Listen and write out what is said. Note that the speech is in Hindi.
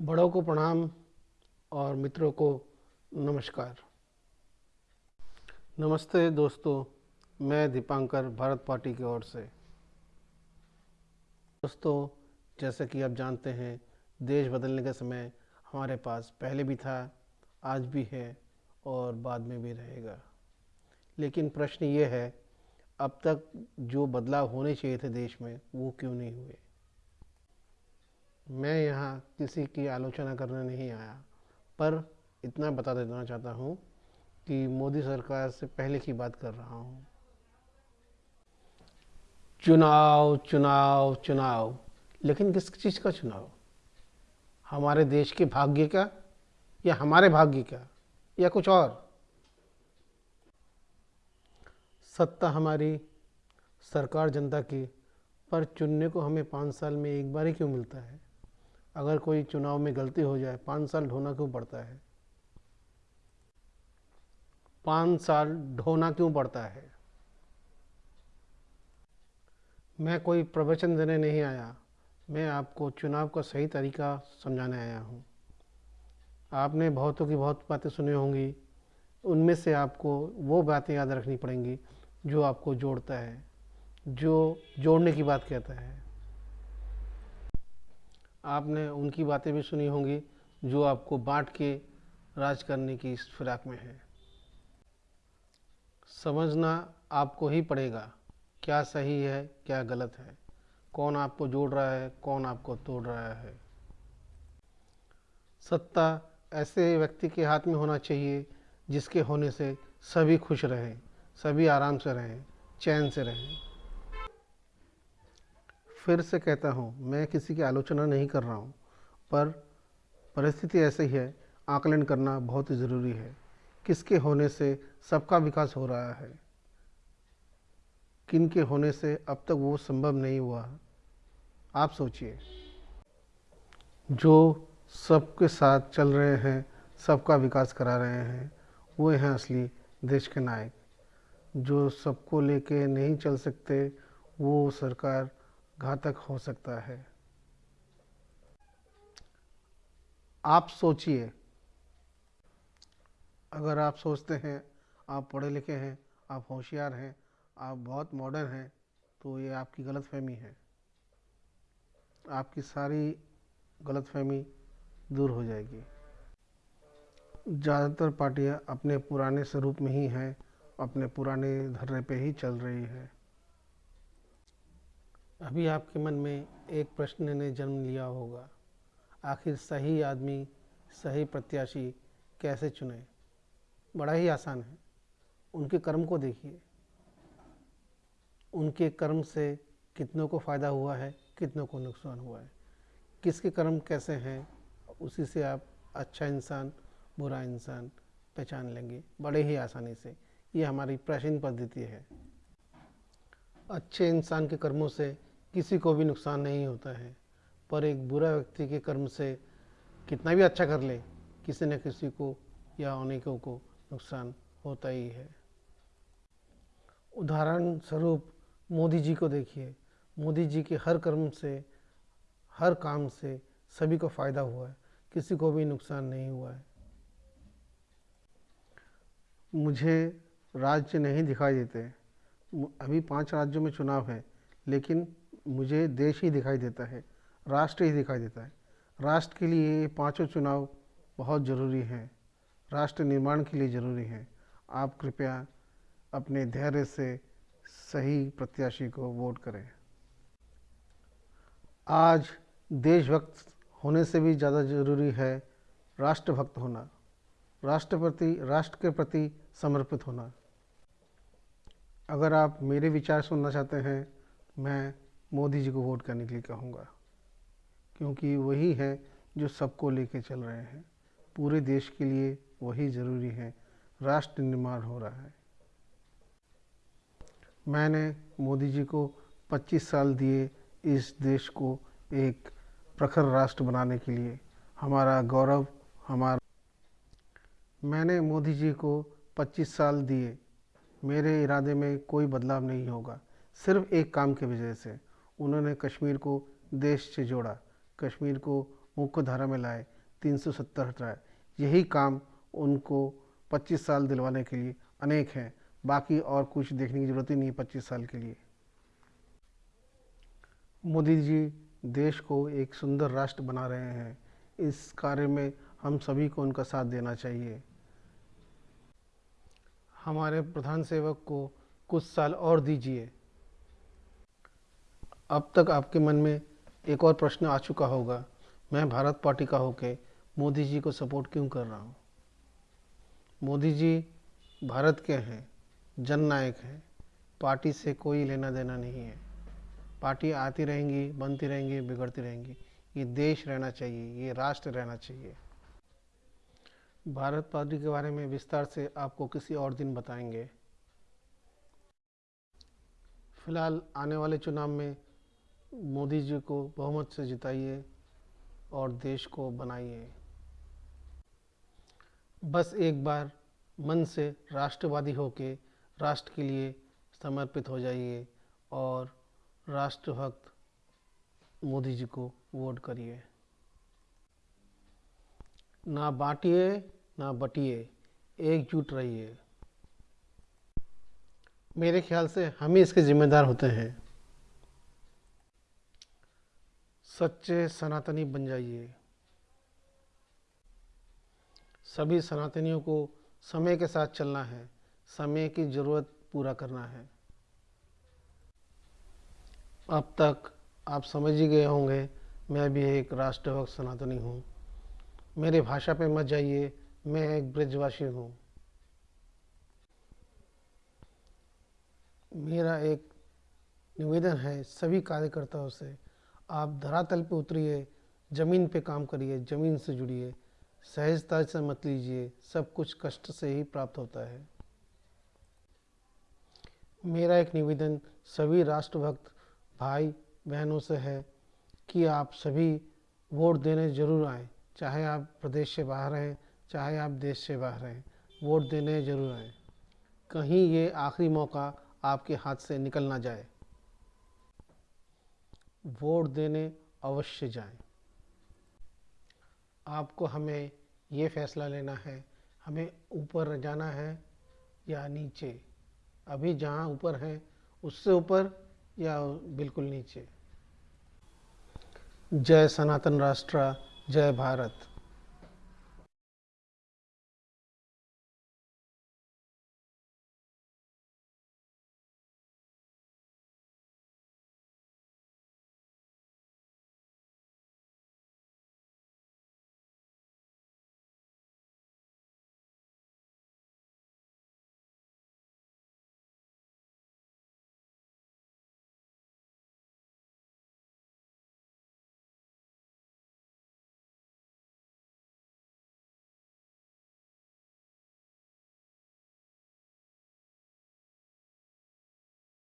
बड़ों को प्रणाम और मित्रों को नमस्कार। नमस्ते दोस्तों, मैं दीपांकर भारत पार्टी की ओर से। दोस्तों, जैसे कि आप जानते हैं, देश बदलने का समय हमारे पास पहले भी था, आज भी है और बाद में भी रहेगा। लेकिन प्रश्न ये है, अब तक जो बदलाव होने चाहिए थे देश में, वो क्यों नहीं हुए? मैं यहाँ किसी की आलोचना करने नहीं आया, पर इतना बता देना चाहता हूँ कि मोदी सरकार से पहले की बात कर रहा हूँ। चुनाव चुनाव चुनाव। लेकिन किस चीज़ का चुनाव? हमारे देश के भाग्य का या हमारे भाग्य का या कुछ और? सत्ता हमारी सरकार जनता की, पर चुनने को हमें पाँच साल में एक बार ही क्यों मिलता है? अगर कोई चुनाव में गलती हो जाए, पाँच साल ढोना क्यों पड़ता है? पाँच साल ढोना क्यों पड़ता है? मैं कोई प्रवचन देने नहीं आया। मैं आपको चुनाव का सही तरीका समझाने आया हूँ। आपने बहुतों की बहुत बातें सुनी होंगी। उनमें से आपको वो बातें याद रखनी पड़ेंगी जो आपको जोड़ता है, जो जोड़ने की बात कहता है। आपने उनकी बातें भी सुनी होंगी, जो आपको बांट के राज करने की इस फिराक में है। समझना आपको ही पड़ेगा, क्या सही है, क्या गलत है। कौन आपको जोड़ रहा है, कौन आपको तोड़ रहा है। सत्ता ऐसे व्यक्ति के हाथ में होना चाहिए, जिसके होने से सभी खुश रहें, सभी आराम से रहें, चैन से रहें। फिर से कहता हूँ, मैं किसी की आलोचना नहीं कर रहा हूँ, पर परिस्थिति ऐसी है, आकलन करना बहुत ज़रूरी है। किसके होने से सबका विकास हो रहा है? किन के होने से अब तक वो संभव नहीं हुआ? आप सोचिए। जो सबके साथ चल रहे हैं, सबका विकास करा रहे हैं, वो हैं असली देश के नायक। जो सबको लेके नहीं चल सकते, वो सरकार घातक हो सकता है। आप सोचिए। अगर आप सोचते हैं, आप पढ़े लिखे हैं, आप होशियार हैं, आप बहुत मॉडर्न हैं तो ये आपकी गलत फहमी है। आपकी सारी गलत फहमी दूर हो जाएगी। ज़्यादातर पार्टियाँ अपने पुराने स्वरूप में ही हैं, अपने पुराने धर्रे पे ही चल रही है। अभी आपके मन में एक प्रश्न ने जन्म लिया होगा। आखिर सही आदमी, सही प्रत्याशी कैसे चुने? बड़ा ही आसान है। उनके कर्म को देखिए। उनके कर्म से कितनों को फ़ायदा हुआ है, कितनों को नुकसान हुआ है। किसके कर्म कैसे हैं, उसी से आप अच्छा इंसान, बुरा इंसान पहचान लेंगे। बड़े ही आसानी से। ये हमारी प्राचीन पद्धति है। अच्छे इंसान के कर्मों से किसी को भी नुकसान नहीं होता है। पर एक बुरा व्यक्ति के कर्म से कितना भी अच्छा कर ले, किसी न किसी को या अनेकों को नुकसान होता ही है। उदाहरण स्वरूप मोदी जी को देखिए। मोदी जी के हर कर्म से, हर काम से सभी को फ़ायदा हुआ है। किसी को भी नुकसान नहीं हुआ है। मुझे राज्य नहीं दिखाई देते। अभी पाँच राज्यों में चुनाव है, लेकिन मुझे देश ही दिखाई देता है, राष्ट्र ही दिखाई देता है। राष्ट्र के लिए पाँचों चुनाव बहुत ज़रूरी हैं। राष्ट्र निर्माण के लिए ज़रूरी हैं। आप कृपया अपने धैर्य से सही प्रत्याशी को वोट करें। आज देशभक्त होने से भी ज़्यादा ज़रूरी है राष्ट्रभक्त होना। राष्ट्रपति राष्ट्र के प्रति समर्पित होना। अगर आप मेरे विचार सुनना चाहते हैं, मैं मोदी जी को वोट करने के लिए कहूँगा, क्योंकि वही है जो सबको लेके चल रहे हैं। पूरे देश के लिए वही ज़रूरी है। राष्ट्र निर्माण हो रहा है। मैंने मोदी जी को 25 साल दिए इस देश को एक प्रखर राष्ट्र बनाने के लिए। हमारा गौरव, हमारा मैंने मोदी जी को 25 साल दिए। मेरे इरादे में कोई बदलाव नहीं होगा। सिर्फ़ एक काम की वजह से उन्होंने कश्मीर को देश से जोड़ा। कश्मीर को मुख्य धारा में लाए, तीन सौ सत्तर हटाए। यही काम उनको 25 साल दिलवाने के लिए अनेक हैं। बाकी और कुछ देखने की ज़रूरत ही नहीं पच्चीस साल के लिए। मोदी जी देश को एक सुंदर राष्ट्र बना रहे हैं। इस कार्य में हम सभी को उनका साथ देना चाहिए। हमारे प्रधान सेवक को कुछ साल और दीजिए। अब तक आपके मन में एक और प्रश्न आ चुका होगा। मैं भारत पार्टी का होके मोदी जी को सपोर्ट क्यों कर रहा हूँ? मोदी जी भारत के हैं, जननायक हैं। पार्टी से कोई लेना देना नहीं है। पार्टी आती रहेंगी, बनती रहेंगी, बिगड़ती रहेंगी। ये देश रहना चाहिए, ये राष्ट्र रहना चाहिए। भारत पार्टी के बारे में विस्तार से आपको किसी और दिन बताएँगे। फ़िलहाल आने वाले चुनाव में मोदी जी को बहुमत से जिताइए और देश को बनाइए। बस एक बार मन से राष्ट्रवादी होके राष्ट्र के लिए समर्पित हो जाइए और राष्ट्रभक्त मोदी जी को वोट करिए। ना बांटिए, ना बटिए, एकजुट रहिए। मेरे ख्याल से हम ही इसके जिम्मेदार होते हैं। सच्चे सनातनी बन जाइए। सभी सनातनियों को समय के साथ चलना है। समय की ज़रूरत पूरा करना है। अब तक आप समझ ही गए होंगे, मैं भी एक राष्ट्रभक्त सनातनी हूँ। मेरे भाषा पे मत जाइए, मैं एक ब्रजवासी हूँ। मेरा एक निवेदन है सभी कार्यकर्ताओं से आप धरातल पे उतरिए, ज़मीन पे काम करिए, ज़मीन से जुड़िए, सहजता से मत लीजिए, सब कुछ कष्ट से ही प्राप्त होता है। मेरा एक निवेदन सभी राष्ट्रभक्त भाई बहनों से है कि आप सभी वोट देने ज़रूर आएँ, चाहे आप प्रदेश से बाहर हैं, चाहे आप देश से बाहर हैं, वोट देने ज़रूर आएँ। कहीं ये आखिरी मौका आपके हाथ से निकल ना जाए। वोट देने अवश्य जाएँ। आपको हमें ये फैसला लेना है, हमें ऊपर जाना है या नीचे? अभी जहाँ ऊपर हैं, उससे ऊपर या बिल्कुल नीचे? जय सनातन राष्ट्र, जय भारत।